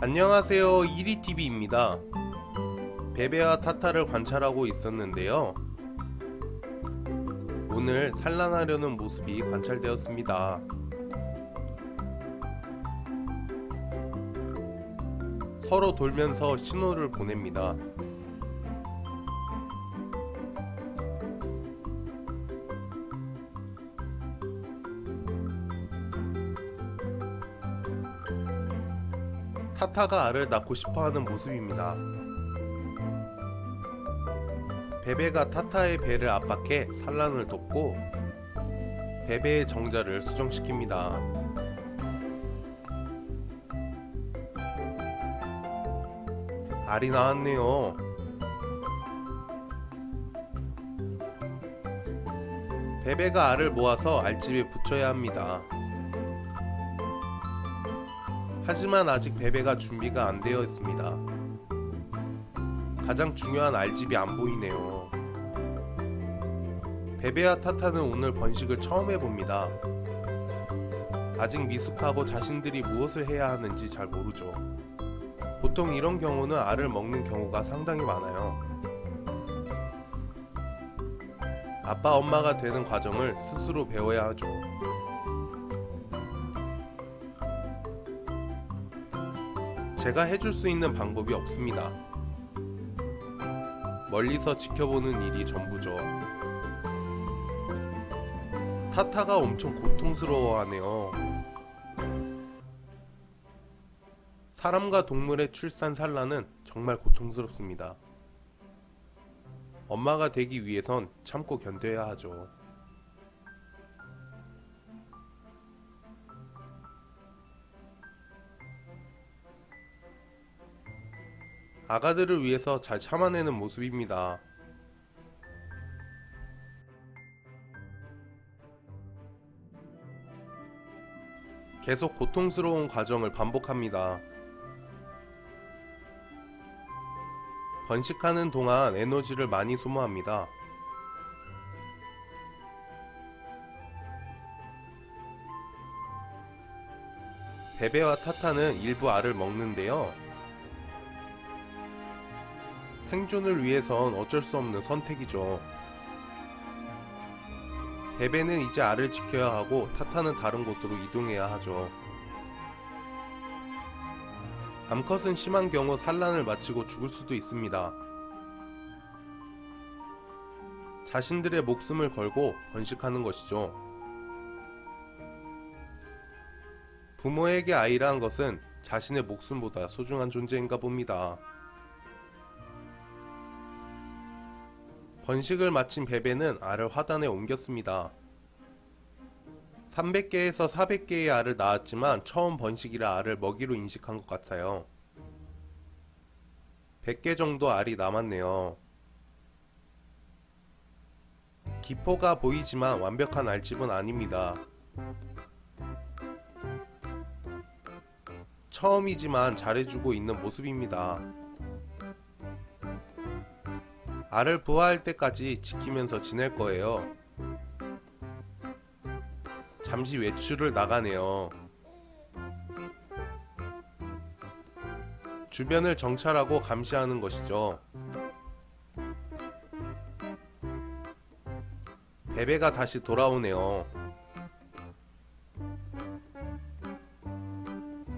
안녕하세요. 이리TV입니다. 베베와 타타를 관찰하고 있었는데요. 오늘 산란하려는 모습이 관찰되었습니다. 서로 돌면서 신호를 보냅니다 타타가 알을 낳고 싶어하는 모습입니다. 베베가 타타의 배를 압박해 산란을 돕고 베베의 정자를 수정시킵니다. 알이 나왔네요. 베베가 알을 모아서 알집에 붙여야 합니다. 하지만 아직 베베가 준비가 안 되어 있습니다. 가장 중요한 알집이 안 보이네요. 베베와 타타는 오늘 번식을 처음 해봅니다. 아직 미숙하고 자신들이 무엇을 해야 하는지 잘 모르죠. 보통 이런 경우는 알을 먹는 경우가 상당히 많아요. 아빠 엄마가 되는 과정을 스스로 배워야 하죠. 제가 해줄 수 있는 방법이 없습니다. 멀리서 지켜보는 일이 전부죠. 타타가 엄청 고통스러워하네요. 사람과 동물의 출산 산란은 정말 고통스럽습니다. 엄마가 되기 위해선 참고 견뎌야 하죠. 아가들을 위해서 잘 참아내는 모습입니다. 계속 고통스러운 과정을 반복합니다. 번식하는 동안 에너지를 많이 소모합니다. 베베와 타타는 일부 알을 먹는데요. 생존을 위해선 어쩔 수 없는 선택이죠. 베베는 이제 알을 지켜야 하고 타타는 다른 곳으로 이동해야 하죠. 암컷은 심한 경우 산란을 마치고 죽을 수도 있습니다. 자신들의 목숨을 걸고 번식하는 것이죠. 부모에게 아이라는 것은 자신의 목숨보다 소중한 존재인가 봅니다. 번식을 마친 베베는 알을 화단에 옮겼습니다. 300개에서 400개의 알을 낳았지만 처음 번식이라 알을 먹이로 인식한 것 같아요. 100개 정도 알이 남았네요. 기포가 보이지만 완벽한 알집은 아닙니다. 처음이지만 잘해주고 있는 모습입니다. 알을 부화할 때까지 지키면서 지낼 거예요. 잠시 외출을 나가네요. 주변을 정찰하고 감시하는 것이죠. 베베가 다시 돌아오네요.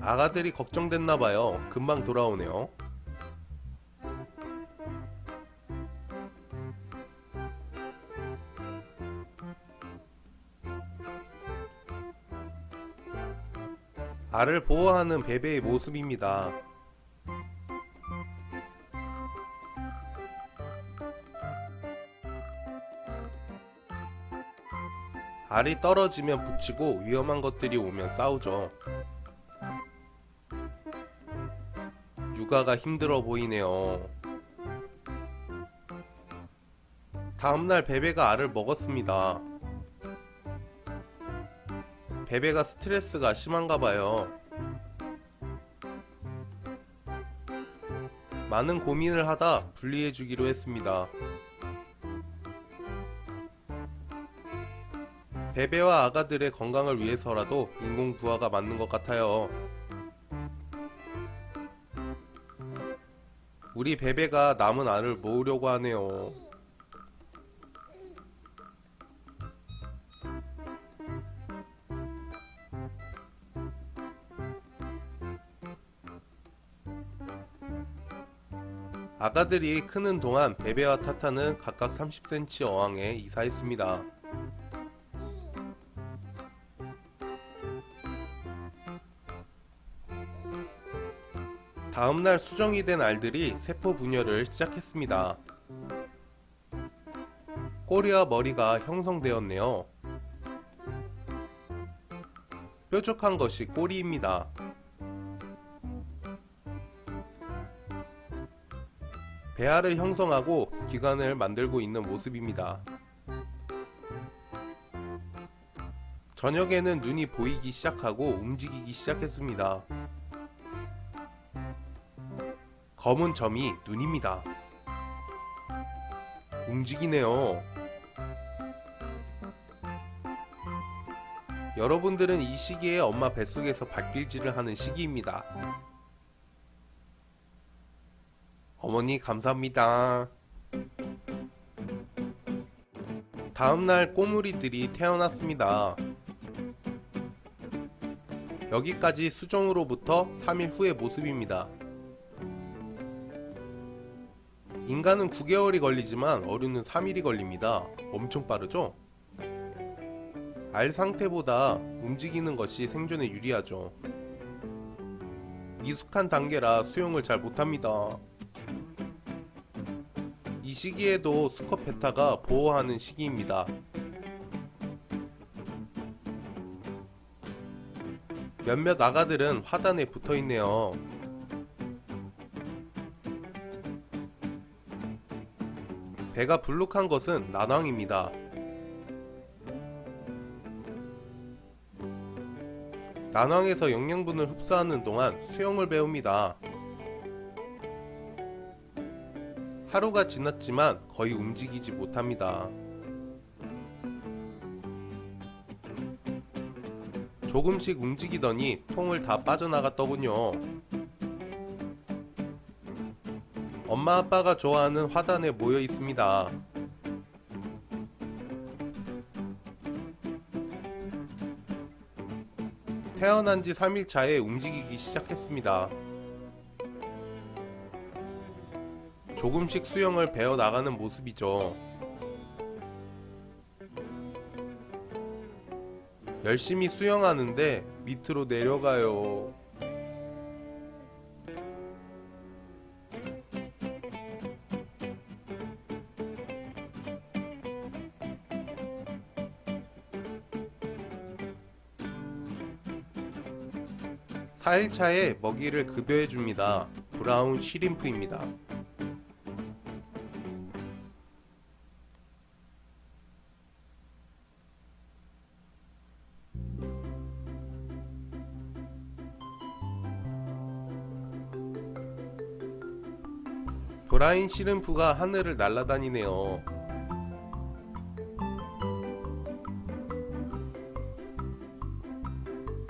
아가들이 걱정됐나봐요. 금방 돌아오네요. 알을 보호하는 베베의 모습입니다. 알이 떨어지면 붙이고 위험한 것들이 오면 싸우죠. 육아가 힘들어 보이네요. 다음날 베베가 알을 먹었습니다. 베베가 스트레스가 심한가 봐요. 많은 고민을 하다 분리해 주기로 했습니다. 베베와 아가들의 건강을 위해서라도 인공 부화가 맞는 것 같아요. 우리 베베가 남은 알을 모으려고 하네요. 아가들이 크는 동안 베베와 타타는 각각 30cm 어항에 이사했습니다. 다음날 수정이 된 알들이 세포 분열을 시작했습니다. 꼬리와 머리가 형성되었네요. 뾰족한 것이 꼬리입니다. 배알을 형성하고 기관을 만들고 있는 모습입니다. 저녁에는 눈이 보이기 시작하고 움직이기 시작했습니다. 검은 점이 눈입니다. 움직이네요. 여러분들은 이 시기에 엄마 뱃속에서 발길질을 하는 시기입니다. 어머니 감사합니다. 다음날 꼬물이들이 태어났습니다. 여기까지 수정으로부터 3일 후의 모습입니다. 인간은 9개월이 걸리지만 어류는 3일이 걸립니다. 엄청 빠르죠? 알 상태보다 움직이는 것이 생존에 유리하죠. 미숙한 단계라 수영을 잘 못합니다. 이 시기에도 수컷 베타가 보호하는 시기입니다. 몇몇 아가들은 화단에 붙어 있네요. 배가 불룩한 것은 난황입니다. 난황에서 영양분을 흡수하는 동안 수영을 배웁니다. 하루가 지났지만 거의 움직이지 못합니다. 조금씩 움직이더니 통을 다 빠져나갔더군요. 엄마 아빠가 좋아하는 화단에 모여 있습니다. 태어난 지 3일 차에 움직이기 시작했습니다. 조금씩 수영을 배워 나가는 모습이죠. 열심히 수영하는데 밑으로 내려가요. 사일차에 먹이를 급여해 줍니다. 브라운 쉬림프입니다. 브라인 시름프가 하늘을 날아다니네요.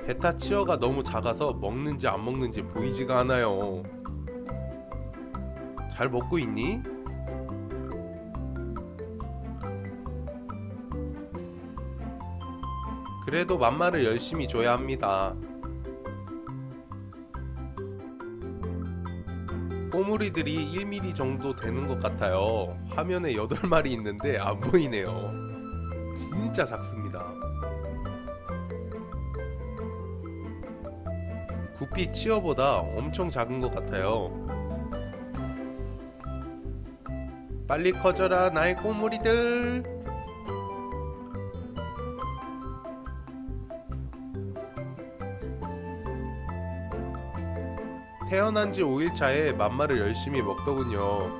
베타 치어가 너무 작아서 먹는지 안 먹는지 보이지가 않아요. 잘 먹고 있니? 그래도 맘마를 열심히 줘야 합니다. 꼬물이들이 1mm 정도 되는 것 같아요. 화면에 8마리 있는데 안 보이네요. 진짜 작습니다. 구피 치어보다 엄청 작은 것 같아요. 빨리 커져라 나의 꼬물이들. 태어난 지 5일 차에 맘마를 열심히 먹더군요.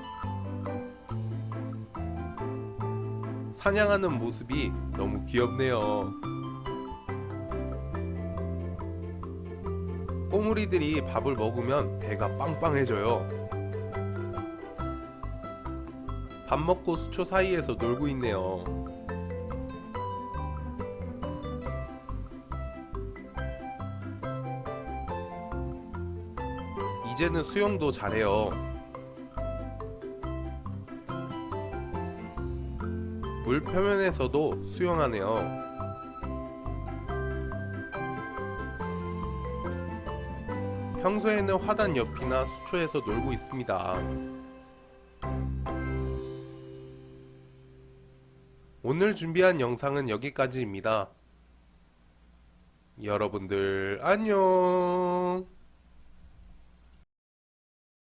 사냥하는 모습이 너무 귀엽네요. 꼬물이들이 밥을 먹으면 배가 빵빵해져요. 밥 먹고 수초 사이에서 놀고 있네요. 이제는 수영도 잘해요 물 표면에서도 수영하네요 평소에는 화단 옆이나 수초에서 놀고 있습니다. 오늘 준비한 영상은 여기까지입니다. 여러분들 안녕